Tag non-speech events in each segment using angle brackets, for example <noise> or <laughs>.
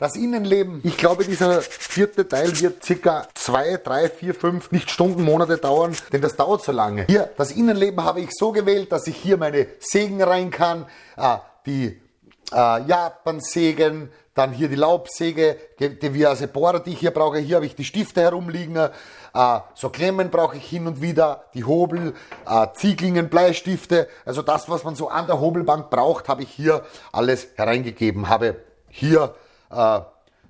Das Innenleben, ich glaube, dieser vierte Teil wird circa zwei, drei, vier, fünf, nicht Stunden, Monate dauern, denn das dauert so lange. Hier, das Innenleben habe ich so gewählt, dass ich hier meine Sägen rein kann, äh, die äh, Japan-Sägen, dann hier die Laubsäge, diverse Bohrer, die ich hier brauche. Hier habe ich die Stifte herumliegen. Äh, so Klemmen brauche ich hin und wieder, die Hobel, äh, Zieglingen, Bleistifte. Also das, was man so an der Hobelbank braucht, habe ich hier alles hereingegeben. Habe hier äh,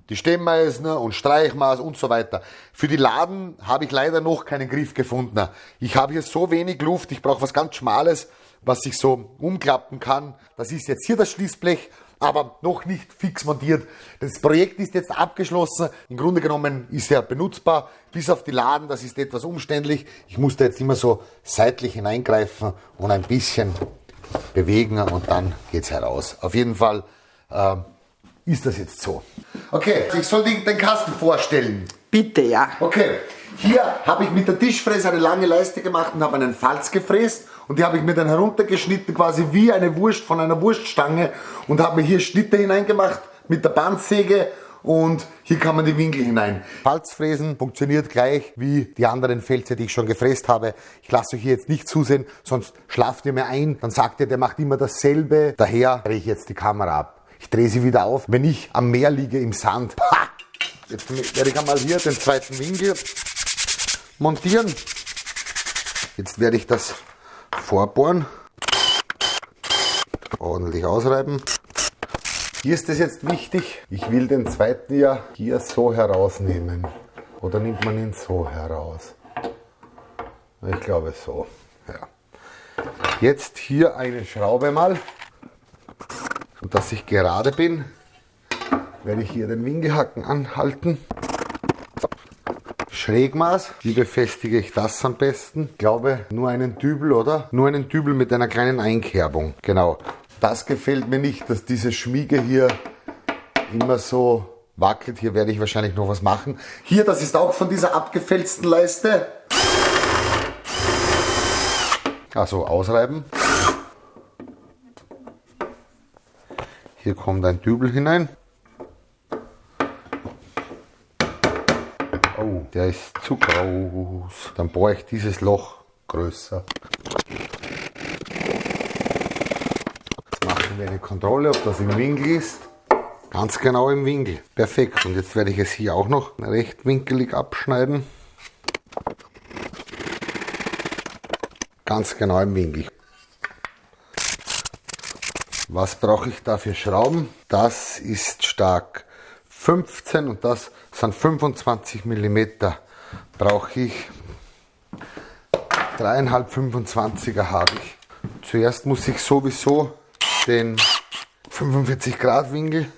die Stemmeisen und Streichmaß und so weiter. Für die Laden habe ich leider noch keinen Griff gefunden. Ich habe hier so wenig Luft, ich brauche was ganz Schmales, was sich so umklappen kann. Das ist jetzt hier das Schließblech, aber noch nicht fix montiert. Das Projekt ist jetzt abgeschlossen. Im Grunde genommen ist er benutzbar, bis auf die Laden. Das ist etwas umständlich. Ich musste jetzt immer so seitlich hineingreifen und ein bisschen bewegen und dann geht's heraus. Auf jeden Fall äh, ist das jetzt so. Okay, ich soll den Kasten vorstellen. Bitte, ja. Okay, hier habe ich mit der Tischfräse eine lange Leiste gemacht und habe einen Falz gefräst und die habe ich mir dann heruntergeschnitten, quasi wie eine Wurst von einer Wurststange und habe mir hier Schnitte hineingemacht mit der Bandsäge und hier kann man die Winkel hinein. Falzfräsen funktioniert gleich wie die anderen Felze, die ich schon gefräst habe. Ich lasse euch hier jetzt nicht zusehen, sonst schlaft ihr mir ein. Dann sagt ihr, der macht immer dasselbe. Daher drehe ich jetzt die Kamera ab. Ich drehe sie wieder auf. Wenn ich am Meer liege im Sand, ha! jetzt werde ich einmal hier den zweiten Winkel montieren. Jetzt werde ich das vorbohren, ordentlich ausreiben. Hier ist es jetzt wichtig, ich will den zweiten ja hier so herausnehmen. Oder nimmt man ihn so heraus? Ich glaube so. Ja. Jetzt hier eine Schraube mal und dass ich gerade bin, werde ich hier den Winkelhaken anhalten. Schrägmaß, wie befestige ich das am besten? Ich glaube, nur einen Dübel, oder? Nur einen Dübel mit einer kleinen Einkerbung. Genau. Das gefällt mir nicht, dass diese Schmiege hier immer so wackelt. Hier werde ich wahrscheinlich noch was machen. Hier, das ist auch von dieser abgefälzten Leiste. Also ausreiben. Hier kommt ein Dübel hinein. Oh, der ist zu groß. Dann bohre ich dieses Loch größer. Jetzt machen wir eine Kontrolle, ob das im Winkel ist. Ganz genau im Winkel. Perfekt. Und jetzt werde ich es hier auch noch rechtwinkelig abschneiden. Ganz genau im Winkel. Was brauche ich da für Schrauben? Das ist stark 15 und das sind 25 mm. Brauche ich dreieinhalb 25er habe ich. Zuerst muss ich sowieso den 45 Grad Winkel.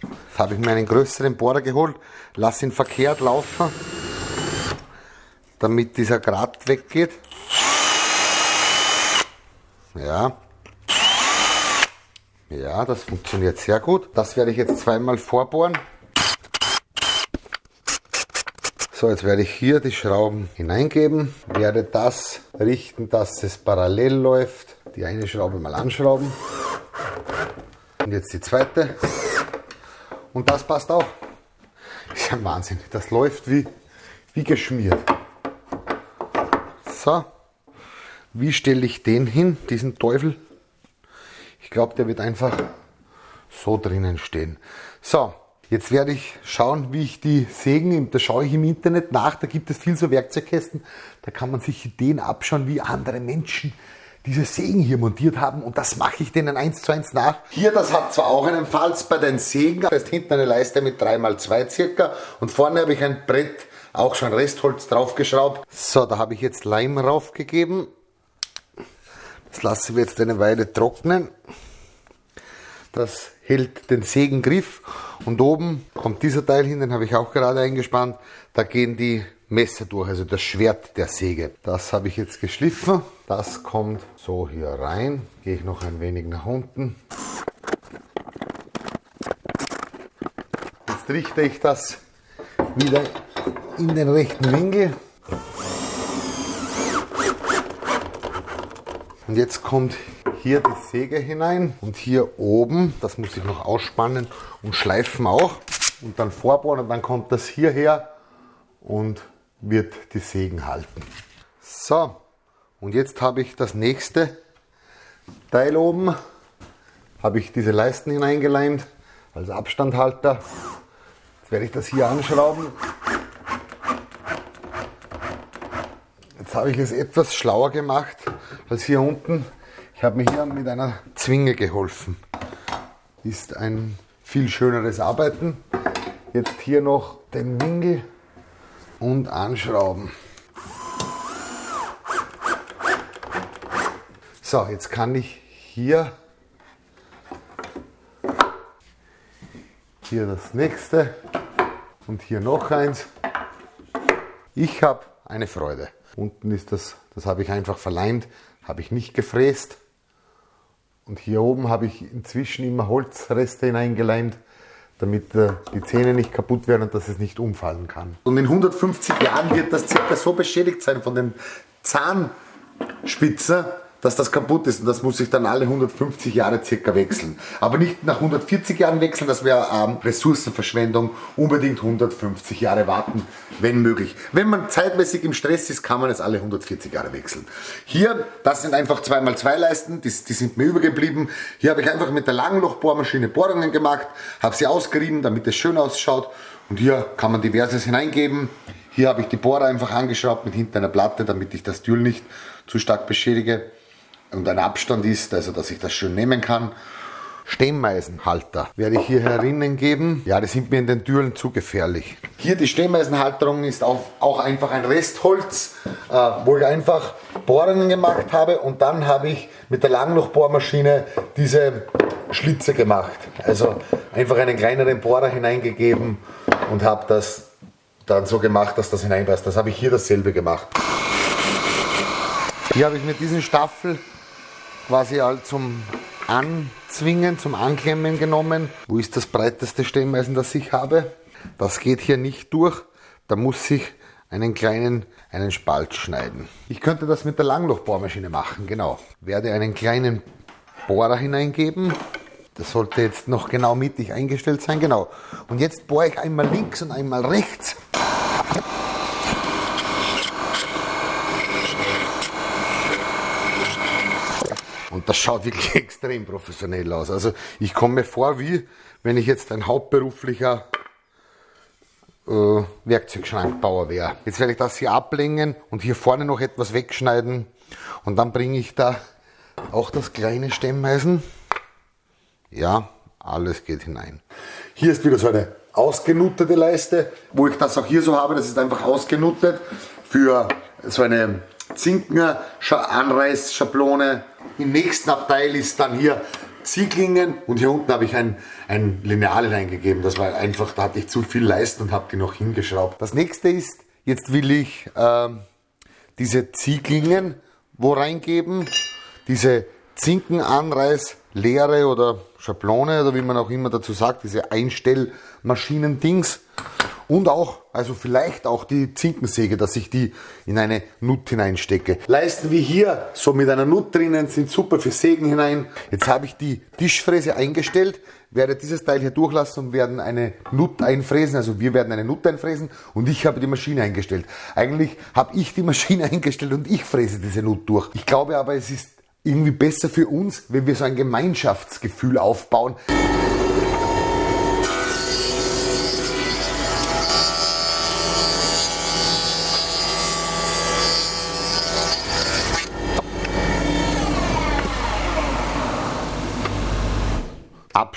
Jetzt habe ich mir einen größeren Bohrer geholt, lasse ihn verkehrt laufen, damit dieser Grad weggeht. Ja. Ja, das funktioniert sehr gut. Das werde ich jetzt zweimal vorbohren. So, jetzt werde ich hier die Schrauben hineingeben, werde das richten, dass es parallel läuft. Die eine Schraube mal anschrauben. Und jetzt die zweite. Und das passt auch. ist ja Wahnsinn. Das läuft wie, wie geschmiert. So. Wie stelle ich den hin, diesen Teufel? Ich glaube, der wird einfach so drinnen stehen. So, jetzt werde ich schauen, wie ich die Sägen, da schaue ich im Internet nach, da gibt es viel so Werkzeugkästen, da kann man sich Ideen abschauen, wie andere Menschen diese Sägen hier montiert haben und das mache ich denen eins zu eins nach. Hier, das hat zwar auch einen Falz bei den Sägen, da ist hinten eine Leiste mit 3x2 circa und vorne habe ich ein Brett, auch schon Restholz draufgeschraubt. So, da habe ich jetzt Leim raufgegeben das lassen wir jetzt eine Weile trocknen. Das hält den Sägengriff und oben kommt dieser Teil hin, den habe ich auch gerade eingespannt. Da gehen die Messer durch, also das Schwert der Säge. Das habe ich jetzt geschliffen. Das kommt so hier rein. Gehe ich noch ein wenig nach unten. Jetzt richte ich das wieder in den rechten Winkel. Und jetzt kommt hier die Säge hinein und hier oben, das muss ich noch ausspannen und schleifen auch und dann vorbohren und dann kommt das hierher und wird die Sägen halten. So, und jetzt habe ich das nächste Teil oben, habe ich diese Leisten hineingeleimt als Abstandhalter. Jetzt werde ich das hier anschrauben. Jetzt habe ich es etwas schlauer gemacht als hier unten. Ich habe mir hier mit einer Zwinge geholfen. Ist ein viel schöneres Arbeiten. Jetzt hier noch den Winkel und anschrauben. So, jetzt kann ich hier, hier das nächste und hier noch eins. Ich habe eine Freude. Unten ist das, das habe ich einfach verleimt, habe ich nicht gefräst. Und hier oben habe ich inzwischen immer Holzreste hineingeleimt, damit äh, die Zähne nicht kaputt werden und dass es nicht umfallen kann. Und in 150 Jahren wird das circa so beschädigt sein von den Zahnspitzen, dass das kaputt ist und das muss ich dann alle 150 Jahre circa wechseln. Aber nicht nach 140 Jahren wechseln, das wäre ähm, Ressourcenverschwendung. Unbedingt 150 Jahre warten, wenn möglich. Wenn man zeitmäßig im Stress ist, kann man es alle 140 Jahre wechseln. Hier, das sind einfach 2x2 Leisten, die, die sind mir übergeblieben. Hier habe ich einfach mit der Langlochbohrmaschine Bohrungen gemacht, habe sie ausgerieben, damit es schön ausschaut. Und hier kann man diverses hineingeben. Hier habe ich die Bohrer einfach angeschraubt mit hinter einer Platte, damit ich das Tür nicht zu stark beschädige und ein Abstand ist, also dass ich das schön nehmen kann. Stehmeisenhalter werde ich hier herinnen geben. Ja, die sind mir in den Türen zu gefährlich. Hier die Stehmeisenhalterung ist auch, auch einfach ein Restholz, äh, wo ich einfach Bohrungen gemacht habe und dann habe ich mit der Langlochbohrmaschine diese Schlitze gemacht. Also einfach einen kleineren Bohrer hineingegeben und habe das dann so gemacht, dass das hineinpasst. Das habe ich hier dasselbe gemacht. Hier habe ich mit diesem Staffel quasi halt zum Anzwingen, zum Anklemmen genommen. Wo ist das breiteste Stemmeisen, das ich habe? Das geht hier nicht durch. Da muss ich einen kleinen einen Spalt schneiden. Ich könnte das mit der Langlochbohrmaschine machen, genau. Werde einen kleinen Bohrer hineingeben. Das sollte jetzt noch genau mittig eingestellt sein, genau. Und jetzt bohre ich einmal links und einmal rechts. Und das schaut wirklich <laughs> extrem professionell aus. Also ich komme mir vor, wie wenn ich jetzt ein hauptberuflicher äh, Werkzeugschrankbauer wäre. Jetzt werde ich das hier ablegen und hier vorne noch etwas wegschneiden. Und dann bringe ich da auch das kleine Stemmeisen. Ja, alles geht hinein. Hier ist wieder so eine ausgenuttete Leiste, wo ich das auch hier so habe. Das ist einfach ausgenuttet für so eine Zinken-Anreißschablone. Im nächsten Abteil ist dann hier Zieglingen und hier unten habe ich ein, ein Lineal hineingegeben. Das war einfach, da hatte ich zu viel Leisten und habe die noch hingeschraubt. Das nächste ist, jetzt will ich äh, diese Zieglingen wo reingeben, diese Zinkenanreißlehre oder Schablone oder wie man auch immer dazu sagt, diese Einstellmaschinen-Dings. Und auch, also vielleicht auch die Zinkensäge, dass ich die in eine Nut hineinstecke. Leisten wie hier, so mit einer Nut drinnen, sind super für Sägen hinein. Jetzt habe ich die Tischfräse eingestellt, werde dieses Teil hier durchlassen und werden eine Nut einfräsen. Also wir werden eine Nut einfräsen und ich habe die Maschine eingestellt. Eigentlich habe ich die Maschine <laughs> eingestellt und ich fräse diese Nut durch. Ich glaube aber, es ist irgendwie besser für uns, wenn wir so ein Gemeinschaftsgefühl aufbauen.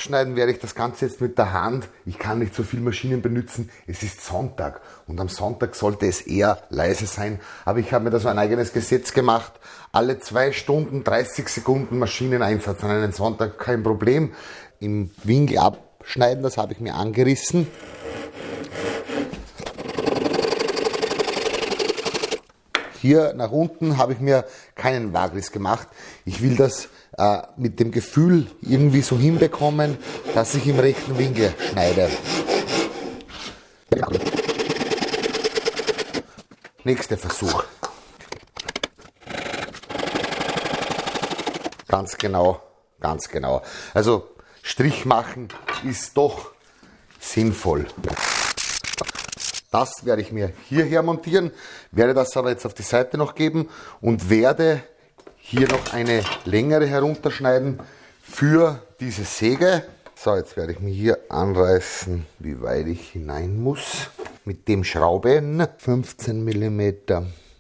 Abschneiden werde ich das Ganze jetzt mit der Hand. Ich kann nicht so viel Maschinen benutzen. Es ist Sonntag und am Sonntag sollte es eher leise sein. Aber ich habe mir da so ein eigenes Gesetz gemacht. Alle zwei Stunden 30 Sekunden Maschineneinsatz an einem Sonntag, kein Problem. Im Winkel abschneiden, das habe ich mir angerissen. Hier nach unten habe ich mir keinen Wagriss gemacht. Ich will das äh, mit dem Gefühl irgendwie so hinbekommen, dass ich im rechten Winkel schneide. Nächster Versuch. Ganz genau, ganz genau. Also Strich machen ist doch sinnvoll. Das werde ich mir hierher montieren, werde das aber jetzt auf die Seite noch geben und werde hier noch eine längere herunterschneiden für diese Säge. So, jetzt werde ich mir hier anreißen, wie weit ich hinein muss. Mit dem Schrauben 15 mm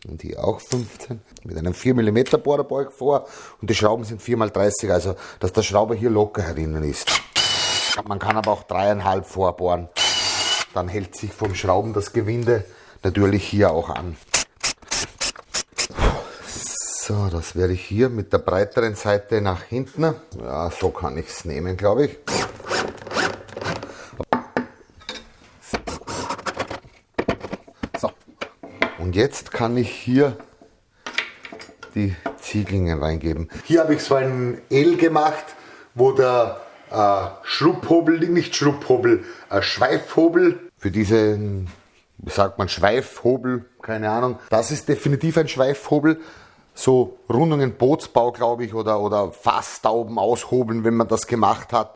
und hier auch 15 mit einem 4 mm Bohrerbalg vor und die Schrauben sind 4x30, also dass der Schrauber hier locker herinnen ist. Man kann aber auch dreieinhalb vorbohren. Dann hält sich vom Schrauben das Gewinde natürlich hier auch an. So, das werde ich hier mit der breiteren Seite nach hinten. Ja, so kann ich es nehmen, glaube ich. So. Und jetzt kann ich hier die Ziegelingen reingeben. Hier habe ich so ein L gemacht, wo der äh, Schrubhobel, nicht Schrubhobel, äh, Schweifhobel für diesen, wie sagt man, Schweifhobel, keine Ahnung. Das ist definitiv ein Schweifhobel. So Rundungen Bootsbau, glaube ich, oder, oder Fasstauben aushobeln, wenn man das gemacht hat.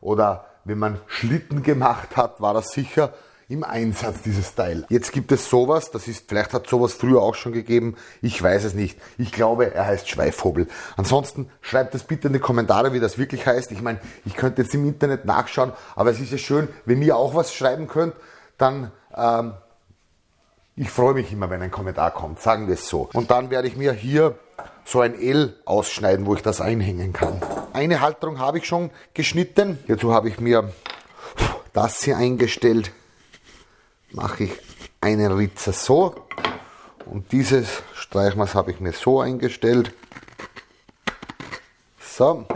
Oder wenn man Schlitten gemacht hat, war das sicher im Einsatz, dieses Teil. Jetzt gibt es sowas, das ist, vielleicht hat sowas früher auch schon gegeben, ich weiß es nicht. Ich glaube, er heißt Schweifhobel. Ansonsten schreibt es bitte in die Kommentare, wie das wirklich heißt. Ich meine, ich könnte jetzt im Internet nachschauen, aber es ist ja schön, wenn ihr auch was schreiben könnt, dann ähm, ich freue mich immer, wenn ein Kommentar kommt, sagen wir es so. Und dann werde ich mir hier so ein L ausschneiden, wo ich das einhängen kann. Eine Halterung habe ich schon geschnitten. Hierzu habe ich mir das hier eingestellt mache ich einen Ritzer so und dieses Streichmaß habe ich mir so eingestellt. So.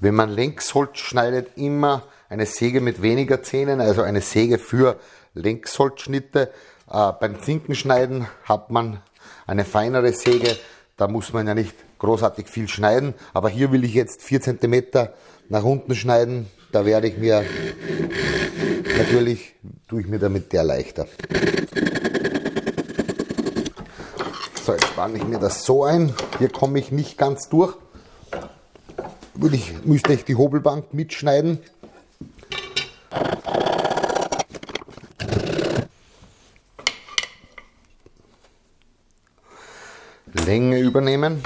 Wenn man Längsholz schneidet, immer eine Säge mit weniger Zähnen, also eine Säge für Längsholzschnitte. Äh, beim Zinkenschneiden hat man eine feinere Säge, da muss man ja nicht großartig viel schneiden, aber hier will ich jetzt 4 cm nach unten schneiden, da werde ich mir, natürlich tue ich mir damit der leichter. So, jetzt spanne ich mir das so ein. Hier komme ich nicht ganz durch. Würde ich, müsste ich die Hobelbank mitschneiden. Länge übernehmen.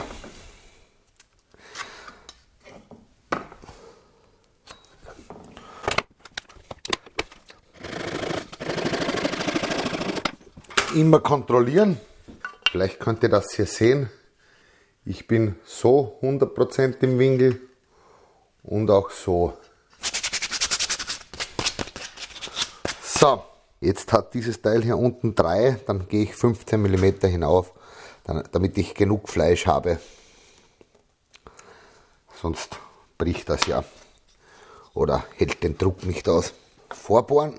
Immer kontrollieren. Vielleicht könnt ihr das hier sehen. Ich bin so 100% im Winkel und auch so. So, jetzt hat dieses Teil hier unten 3, dann gehe ich 15 mm hinauf, damit ich genug Fleisch habe. Sonst bricht das ja oder hält den Druck nicht aus. Vorbohren.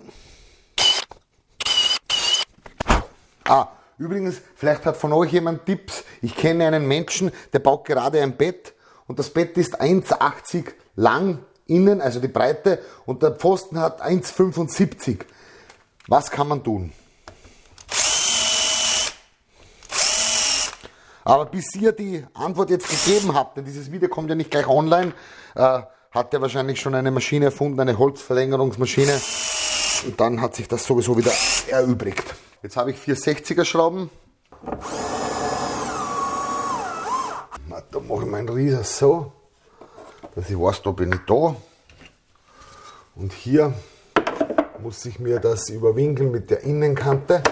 Ah, übrigens, vielleicht hat von euch jemand Tipps. Ich kenne einen Menschen, der baut gerade ein Bett und das Bett ist 1,80 lang innen, also die Breite, und der Pfosten hat 1,75. Was kann man tun? Aber bis ihr die Antwort jetzt gegeben habt, denn dieses Video kommt ja nicht gleich online, äh, hat er wahrscheinlich schon eine Maschine erfunden, eine Holzverlängerungsmaschine. Und dann hat sich das sowieso wieder erübrigt. Jetzt habe ich vier 60er Schrauben. Da mache ich meinen Rieser so, dass ich weiß, da bin ich da. Und hier muss ich mir das überwinkeln mit der Innenkante.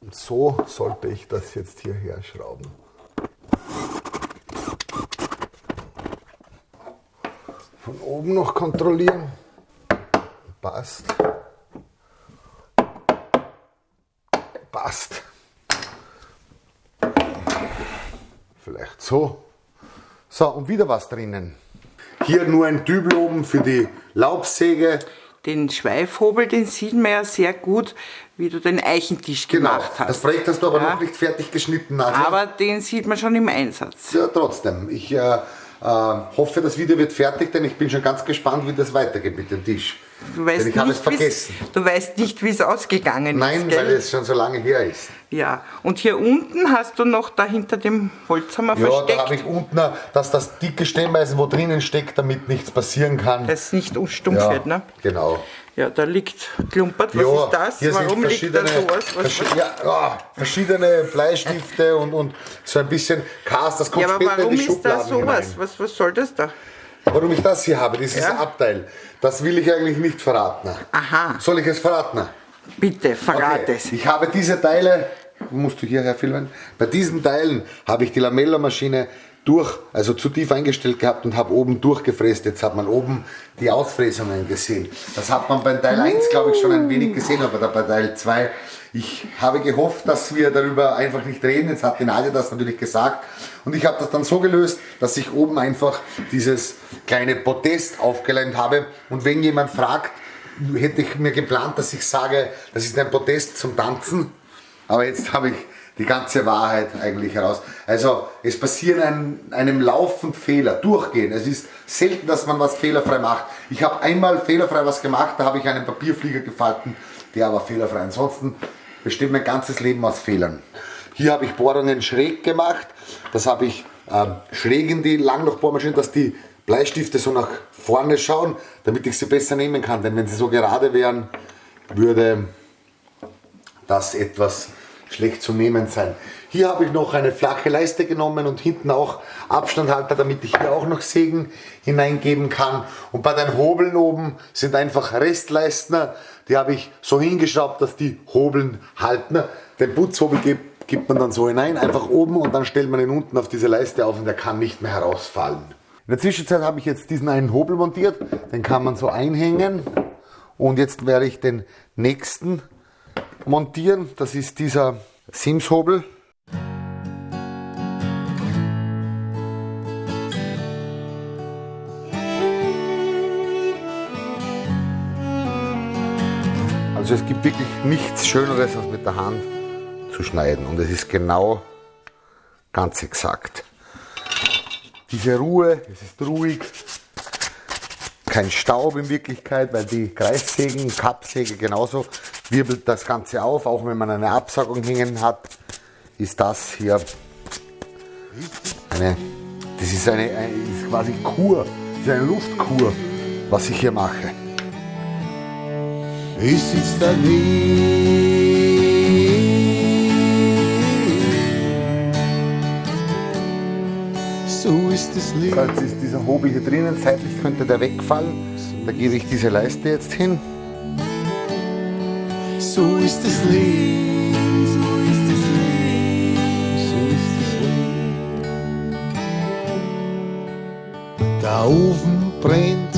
Und so sollte ich das jetzt hierher schrauben. Von oben noch kontrollieren. Passt. passt. Vielleicht so. So, und wieder was drinnen. Hier nur ein Dübel oben für die Laubsäge. Den Schweifhobel, den sieht man ja sehr gut, wie du den Eichentisch genau. gemacht hast. Das Projekt hast du aber ja. noch nicht fertig geschnitten. Nadja. Aber den sieht man schon im Einsatz. Ja, trotzdem. Ich äh, Äh, hoffe, das Video wird fertig, denn ich bin schon ganz gespannt, wie das weitergeht mit dem Tisch. Du weißt, denn ich habe es vergessen. du weißt nicht, wie es ausgegangen Nein, ist. gell? weil es schon so lange her ist. Ja, und hier unten hast du noch da hinter dem Holzhammer Ja, da versteckt, habe ich unten, dass das dicke Stemmeisen wo drinnen steckt, damit nichts passieren kann. dass es nicht unstumpf ja, wird. Ne? genau. Ja, da liegt klumpert. Was ja, ist das? Hier Warum sind liegt da sowas? Was, verschi- ja, ja, verschiedene Bleistifte und, und so ein bisschen Cast. Das kommt ja, aber später warum in die ist da Schubladen sowas? hinein. Was, was soll das da? Warum ich das hier habe, dieses Ja. Abteil, das will ich eigentlich nicht verraten. Aha. Soll ich es verraten? Bitte, verrat Okay. es. Ich habe diese Teile, musst du hierher filmen, bei diesen Teilen habe ich die Lamella-Maschine durch, also zu tief eingestellt gehabt und habe oben durchgefräst. Jetzt hat man oben die Ausfräsungen gesehen. Das hat man bei Teil 1, glaube ich, schon ein wenig gesehen, aber bei Teil 2. Ich habe gehofft, dass wir darüber einfach nicht reden. Jetzt hat die Nadia das natürlich gesagt. Und ich habe das dann so gelöst, dass ich oben einfach dieses kleine Podest aufgeleimt habe. Und wenn jemand fragt, hätte ich mir geplant, dass ich sage, das ist ein Podest zum Tanzen. Aber jetzt habe ich die ganze Wahrheit eigentlich heraus. Also es passieren einem, einem laufend Fehler, durchgehen. Es ist selten, dass man was fehlerfrei macht. Ich habe einmal fehlerfrei was gemacht, da habe ich einen Papierflieger gefalten, der war fehlerfrei. Ansonsten besteht mein ganzes Leben aus Fehlern. Hier habe ich Bohrungen schräg gemacht. Das habe ich ähm, schräg in die Langlochbohrmaschine, dass die Bleistifte so nach vorne schauen, damit ich sie besser nehmen kann. Denn wenn sie so gerade wären, würde das etwas schlecht zu nehmen sein. Hier habe ich noch eine flache Leiste genommen und hinten auch Abstandhalter, damit ich hier auch noch Sägen hineingeben kann. Und bei den Hobeln oben sind einfach Restleisten, die habe ich so hingeschraubt, dass die Hobeln halten. Den Putzhobel gibt, gibt man dann so hinein, einfach oben und dann stellt man ihn unten auf diese Leiste auf und der kann nicht mehr herausfallen. In der Zwischenzeit habe ich jetzt diesen einen Hobel montiert, den kann man so einhängen und jetzt werde ich den nächsten montieren. Das ist dieser Sims-Hobel. Also es gibt wirklich nichts Schöneres, als mit der Hand zu schneiden. Und es ist genau ganz exakt. Diese Ruhe, es ist ruhig, kein Staub in Wirklichkeit, weil die Kreissägen, Kappsäge genauso wirbelt das Ganze auf, auch wenn man eine Absaugung hängen hat, ist das hier eine, das ist eine, eine ist quasi Kur, ist eine Luftkur, was ich hier mache. Sitzt daneben. So ist das Leben. Jetzt ist dieser Hobel hier drinnen, seitlich könnte der wegfallen. Da gebe ich diese Leiste jetzt hin. So ist das Leben. So ist das Leben. So ist das Leben. Der Ofen brennt.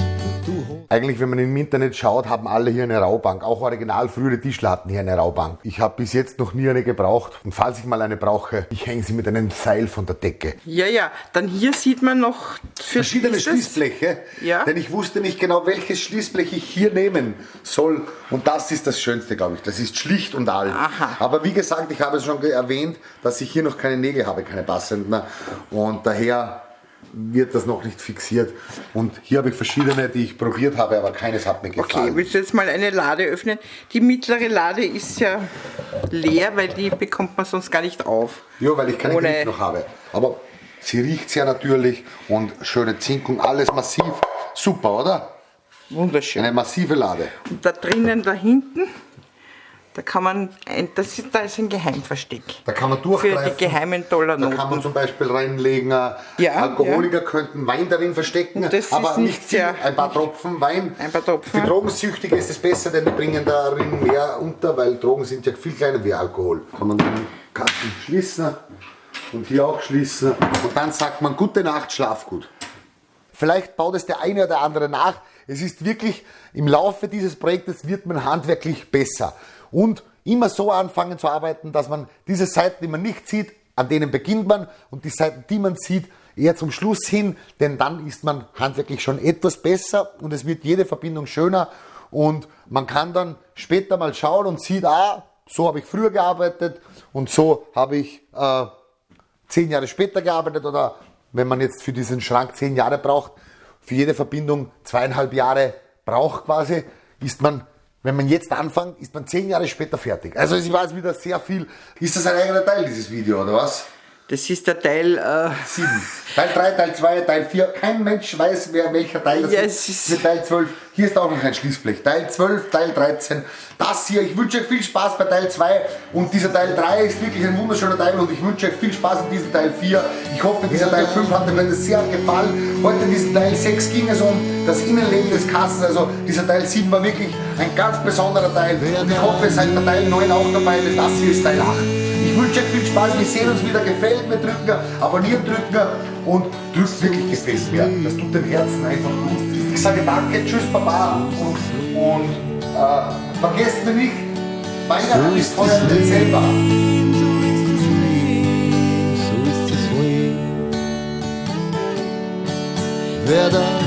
Eigentlich, wenn man im Internet schaut, haben alle hier eine Raubank. Auch original frühere Tischler hatten hier eine Raubank. Ich habe bis jetzt noch nie eine gebraucht. Und falls ich mal eine brauche, ich hänge sie mit einem Seil von der Decke. Ja, ja, dann hier sieht man noch Verschiedene Schließbleche, Ja. denn ich wusste nicht genau, welches Schließblech ich hier nehmen soll. Und das ist das Schönste, glaube ich. Das ist schlicht und alt. Aha. Aber wie gesagt, ich habe es schon erwähnt, dass ich hier noch keine Nägel habe, keine passenden. Und daher wird das noch nicht fixiert. Und hier habe ich verschiedene, die ich probiert habe, aber keines hat mir Okay, gefallen. willst du jetzt mal eine Lade öffnen? Die mittlere Lade ist ja leer, weil die bekommt man sonst gar nicht auf. Ja, weil ich keine Ohne- Griff noch habe. Aber sie riecht sehr natürlich und schöne Zinkung, alles massiv. Super, oder? Wunderschön. Eine massive Lade. Und da drinnen, da hinten, da kann man, ein, das ist, da ist ein Geheimversteck. Da kann man Für durchgreifen. die geheimen Da kann man Dollarnoten. zum Beispiel reinlegen, äh, Ja, Alkoholiker könnten Wein darin verstecken, das aber nicht nicht viel, sehr- ein paar Tropfen Wein. Ein paar Tropfen. Für Drogensüchtige ist es besser, denn die bringen darin mehr unter, weil Drogen sind ja viel kleiner wie Alkohol. Kann man den Kasten schließen und hier auch schließen und dann sagt man gute Nacht, schlaf gut. Vielleicht baut es der eine oder andere nach. Es ist wirklich, im Laufe dieses Projektes wird man handwerklich besser. Und immer so anfangen zu arbeiten, dass man diese Seiten, die man nicht sieht, an denen beginnt man. Und die Seiten, die man sieht, eher zum Schluss hin, denn dann ist man handwerklich schon etwas besser und es wird jede Verbindung schöner. Und man kann dann später mal schauen und sieht, ah, so habe ich früher gearbeitet und so habe ich äh, zehn Jahre später gearbeitet. Oder wenn man jetzt für diesen Schrank zehn Jahre braucht, für jede Verbindung zweieinhalb Jahre braucht quasi, ist man, wenn man jetzt anfängt, ist man zehn Jahre später fertig. Also war jetzt wieder sehr viel. Ist das ein eigener Teil, dieses Video, oder was? Das ist der Teil, äh, Sieben. Teil 3, Teil 2, Teil 4. Kein Mensch weiß, wer welcher Teil das Ja, ist. Mit Teil 12. Hier ist auch noch ein Schließblech. Teil 12, Teil 13. Das hier. Ich wünsche euch viel Spaß bei Teil 2. Und dieser Teil 3 ist wirklich ein wunderschöner Teil. Und ich wünsche euch viel Spaß in diesem Teil 4. Ich hoffe, dieser Teil 5 hat euch sehr gefallen. Heute in diesem Teil 6 ging es um das Innenleben des Kastens. Also dieser Teil 7 war wirklich ein ganz besonderer Teil. Und ich hoffe, ihr seid bei Teil 9 auch dabei, denn das hier ist Teil 8. Ich wünsche euch viel Spaß, wir sehen uns wieder, gefällt mir, drücken, abonnieren drücken und drückt wirklich gefällt mir. Das tut dem Herzen einfach gut. Ich sage danke, tschüss Baba. Und, und äh, vergesst mir nicht, Weihnachten ist heuer im Dezember. So ist das Leben, wer da